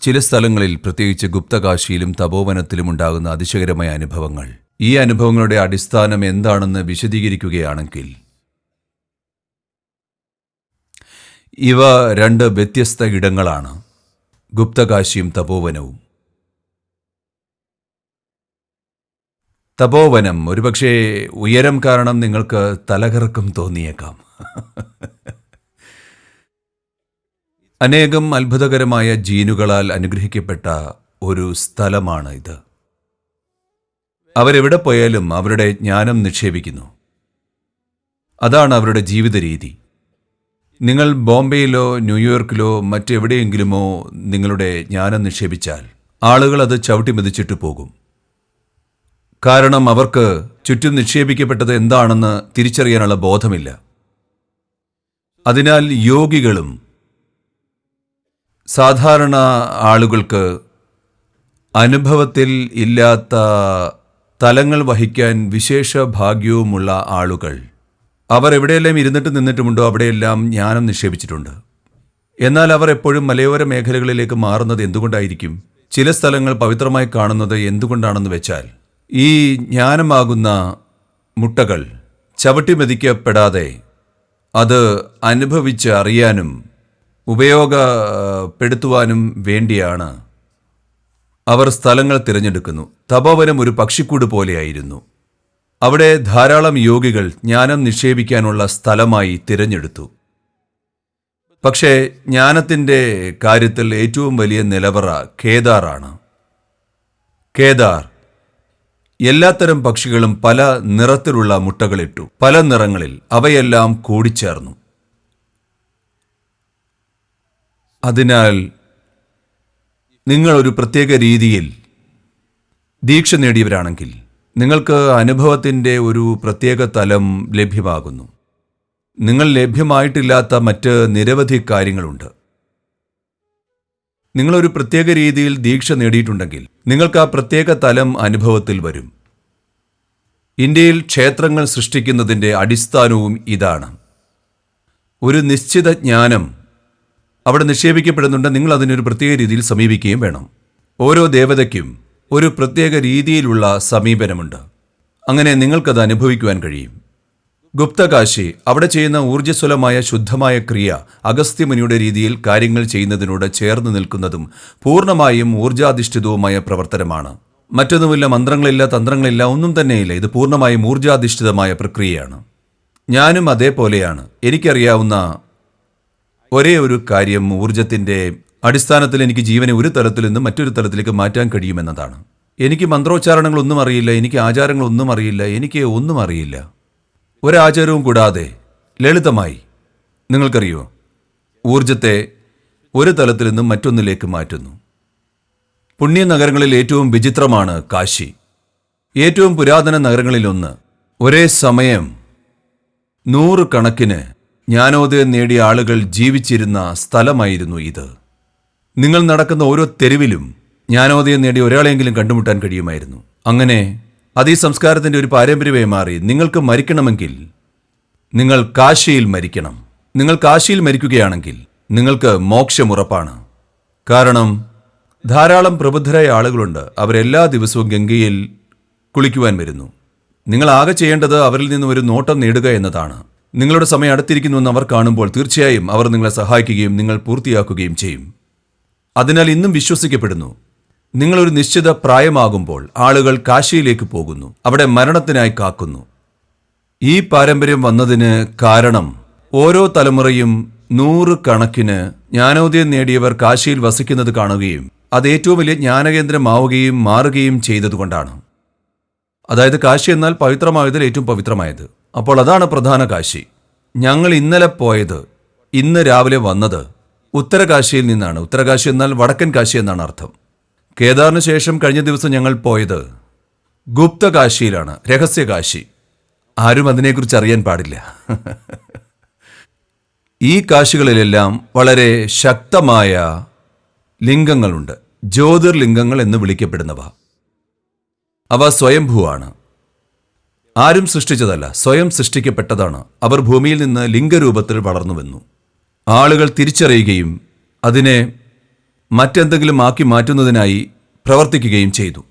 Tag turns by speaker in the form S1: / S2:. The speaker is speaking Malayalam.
S1: ചില സ്ഥലങ്ങളിൽ പ്രത്യേകിച്ച് ഗുപ്തകാശിയിലും തപോവനത്തിലും ഉണ്ടാകുന്ന അതിശയകരമായ അനുഭവങ്ങൾ. ഈ അനുഭവങ്ങളുടെ അടിസ്ഥാനം എന്താണെന്ന് വിശദീകരിക്കുകയാണെങ്കിൽ ഇവ രണ്ട് വ്യത്യസ്ത ഇടങ്ങളാണ്. ഗുപ്തകാശിയും തപോവനവും. തപോവനം ഒരുപക്ഷെ ഉയരം കാരണം നിങ്ങൾക്ക് തലകറക്കം തോന്നിയേക്കാം. അനേകം അത്ഭുതകരമായ ജീനുകളാൽ അനുഗ്രഹിക്കപ്പെട്ട ഒരു സ്ഥലമാണ് ഇത്. അവരെവിടെ പോയാലും അവരുടെ ജ്ഞാനം നിക്ഷേപിക്കുന്നു. അതാണ് അവരുടെ ജീവിത രീതി നിങ്ങൾ ബോംബെയിലോ ന്യൂയോർക്കിലോ മറ്റെവിടെയെങ്കിലുമോ നിങ്ങളുടെ ജ്ഞാനം നിക്ഷേപിച്ചാൽ ആളുകൾ അത് ചവിട്ടി മെതിച്ചിട്ട് പോകും. കാരണം അവർക്ക് ചുറ്റും നിക്ഷേപിക്കപ്പെട്ടത് എന്താണെന്ന് തിരിച്ചറിയാനുള്ള ബോധമില്ല. അതിനാൽ യോഗികളും സാധാരണ ആളുകൾക്ക് അനുഭവത്തിൽ ഇല്ലാത്ത തലങ്ങൾ വഹിക്കാൻ വിശേഷ ഭാഗ്യവുമുള്ള ആളുകൾ. അവർ എവിടെയെല്ലാം ഇരുന്നിട്ട് നിന്നിട്ടുമുണ്ടോ അവിടെയെല്ലാം ജ്ഞാനം നിക്ഷേപിച്ചിട്ടുണ്ട്. എന്നാൽ അവർ എപ്പോഴും മലയോര മേഖലകളിലേക്ക് മാറുന്നത് എന്തുകൊണ്ടായിരിക്കും? ചില സ്ഥലങ്ങൾ പവിത്രമായി കാണുന്നത് എന്തുകൊണ്ടാണെന്ന് വെച്ചാൽ ഈ ജ്ഞാനമാകുന്ന മുട്ടകൾ ചവിട്ടിമെതിക്കപ്പെടാതെ അത് അനുഭവിച്ച് അറിയാനും ഉപയോഗപ്പെടുത്തുവാനും വേണ്ടിയാണ് അവർ സ്ഥലങ്ങൾ തിരഞ്ഞെടുക്കുന്നു. തപോവനം ഒരു പക്ഷിക്കൂട് പോലെയായിരുന്നു. അവിടെ ധാരാളം യോഗികൾ ജ്ഞാനം നിക്ഷേപിക്കാനുള്ള സ്ഥലമായി തിരഞ്ഞെടുത്തു. പക്ഷേ ജ്ഞാനത്തിന്റെ കാര്യത്തിൽ ഏറ്റവും വലിയ നിലവറ കേദാറാണ്. കേദാർ എല്ലാത്തരം പക്ഷികളും പല നിറത്തിലുള്ള മുട്ടകളിട്ടു. പല നിറങ്ങളിൽ അവയെല്ലാം കൂടിച്ചേർന്നു. അതിനാൽ നിങ്ങൾ ഒരു പ്രത്യേക രീതിയിൽ ദീക്ഷ നേടിയവരാണെങ്കിൽ നിങ്ങൾക്ക് അനുഭവത്തിന്റെ ഒരു പ്രത്യേക തലം ലഭ്യമാകുന്നു. നിങ്ങൾ ലഭ്യമായിട്ടില്ലാത്ത മറ്റ് നിരവധി കാര്യങ്ങളുണ്ട്. നിങ്ങളൊരു പ്രത്യേക രീതിയിൽ ദീക്ഷ നേടിയിട്ടുണ്ടെങ്കിൽ നിങ്ങൾക്ക് ആ പ്രത്യേക തലം അനുഭവത്തിൽ വരും. ഇന്ത്യയിൽ ക്ഷേത്രങ്ങൾ സൃഷ്ടിക്കുന്നതിന്റെ അടിസ്ഥാനവും ഇതാണ്. ഒരു നിശ്ചിത ജ്ഞാനം അവിടെ നിക്ഷേപിക്കപ്പെടുന്നുണ്ട്. നിങ്ങൾ അതിനൊരു പ്രത്യേക രീതിയിൽ സമീപിക്കുകയും വേണം. ഓരോ ദേവതയ്ക്കും ഒരു പ്രത്യേക രീതിയിലുള്ള സമീപനമുണ്ട്. അങ്ങനെ നിങ്ങൾക്കത് അനുഭവിക്കുവാൻ കഴിയും. ഗുപ്തകാശി അവിടെ ചെയ്യുന്ന ഊർജസ്വലമായ ശുദ്ധമായ ക്രിയ അഗസ്ത്യമുനിയുടെ രീതിയിൽ കാര്യങ്ങൾ ചെയ്യുന്നതിനോട് ചേർന്ന് നിൽക്കുന്നതും പൂർണമായും ഊർജാധിഷ്ഠിതവുമായ പ്രവർത്തനമാണ്. മറ്റൊന്നുമില്ല മന്ത്രങ്ങളില്ല തന്ത്രങ്ങളില്ല ഒന്നും തന്നെയില്ല. ഇത് പൂർണമായും ഊർജാധിഷ്ഠിതമായ പ്രക്രിയയാണ്. ഞാനും അതേപോലെയാണ്. എനിക്കറിയാവുന്ന ഒരേ ഒരു കാര്യം ഊർജത്തിന്റെ അടിസ്ഥാനത്തിൽ എനിക്ക് ജീവനെ ഒരു തലത്തിൽ നിന്ന് മറ്റൊരു തലത്തിലേക്ക് മാറ്റാൻ കഴിയുമെന്നതാണ്. എനിക്ക് മന്ത്രോച്ചാരണങ്ങളൊന്നും അറിയില്ല എനിക്ക് ആചാരങ്ങളൊന്നും അറിയില്ല എനിക്ക് ഒന്നും അറിയില്ല. ഒരാചാരവും കൂടാതെ ലളിതമായി നിങ്ങൾക്കറിയോ? ഊർജത്തെ ഒരു തലത്തിൽ നിന്നും മറ്റൊന്നിലേക്ക് മാറ്റുന്നു. പുണ്യ നഗരങ്ങളിൽ ഏറ്റവും വിചിത്രമാണ് കാശി. ഏറ്റവും പുരാതന നഗരങ്ങളിലൊന്ന് ഒരേ സമയം നൂറുകണക്കിന് ജ്ഞാനോദയം നേടിയ ആളുകൾ ജീവിച്ചിരുന്ന സ്ഥലമായിരുന്നു ഇത്. നിങ്ങൾ നടക്കുന്ന ഓരോ തെരുവിലും ജ്ഞാനോദയം നേടിയ ഒരാളെങ്കിലും കണ്ടുമുട്ടാൻ കഴിയുമായിരുന്നു. അങ്ങനെ അത് ഈ സംസ്കാരത്തിന്റെ ഒരു പാരമ്പര്യമായി മാറി നിങ്ങൾക്ക് മരിക്കണമെങ്കിൽ നിങ്ങൾ കാശിയിൽ മരിക്കണം. നിങ്ങൾ കാശിയിൽ മരിക്കുകയാണെങ്കിൽ നിങ്ങൾക്ക് മോക്ഷമുറപ്പാണ് കാരണം ധാരാളം പ്രബുദ്ധരായ ആളുകളുണ്ട്. അവരെല്ലാ ദിവസവും ഗംഗയിൽ കുളിക്കുവാൻ വരുന്നു. നിങ്ങൾ ആകെ ചെയ്യേണ്ടത് അവരിൽ നിന്ന് ഒരു നോട്ടം നേടുക എന്നതാണ്. നിങ്ങളുടെ സമയം അടുത്തിരിക്കുന്നുവെന്ന് അവർ കാണുമ്പോൾ തീർച്ചയായും അവർ നിങ്ങളെ സഹായിക്കുകയും നിങ്ങൾ പൂർത്തിയാക്കുകയും ചെയ്യും. അതിനാൽ ഇന്നും വിശ്വസിക്കപ്പെടുന്നു. നിങ്ങളൊരു നിശ്ചിത പ്രായമാകുമ്പോൾ ആളുകൾ കാശിയിലേക്ക് പോകുന്നു. അവിടെ മരണത്തിനായി കാക്കുന്നു. ഈ പാരമ്പര്യം വന്നതിന് കാരണം ഓരോ തലമുറയും നൂറ് കണക്കിന് ജ്ഞാനോദയം നേടിയവർ കാശിയിൽ വസിക്കുന്നത് കാണുകയും അത് ഏറ്റവും വലിയ ജ്ഞാനകേന്ദ്രമാവുകയും മാറുകയും ചെയ്തതുകൊണ്ടാണ്. അതായത് കാശി എന്നാൽ പവിത്രമായതിൽ ഏറ്റവും പവിത്രമായത്. അപ്പോൾ അതാണ് പ്രധാന കാശി. ഞങ്ങൾ ഇന്നലെ പോയത് ഇന്ന് രാവിലെ വന്നത് ഉത്തരകാശിയിൽ നിന്നാണ്. ഉത്തരകാശി എന്നാൽ വടക്കൻ കാശി എന്നാണ് അർത്ഥം. കേദാറിന് ശേഷം കഴിഞ്ഞ ദിവസം ഞങ്ങൾ പോയത് ഗുപ്തകാശിയിലാണ് രഹസ്യകാശി. ആരും അതിനെക്കുറിച്ച് അറിയാൻ പാടില്ല. ഈ കാശികളിലെല്ലാം വളരെ ശക്തമായ ലിംഗങ്ങളുണ്ട്. ജ്യോതിർലിംഗങ്ങൾ എന്ന് വിളിക്കപ്പെടുന്നവ. അവ സ്വയംഭൂവാണ്. ആരും സൃഷ്ടിച്ചതല്ല സ്വയം സൃഷ്ടിക്കപ്പെട്ടതാണ്. അവർ ഭൂമിയിൽ നിന്ന് ലിംഗരൂപത്തിൽ വളർന്നു വന്നു. ആളുകൾ തിരിച്ചറിയുകയും അതിനെ മറ്റെന്തെങ്കിലും ആക്കി മാറ്റുന്നതിനായി പ്രവർത്തിക്കുകയും ചെയ്തു.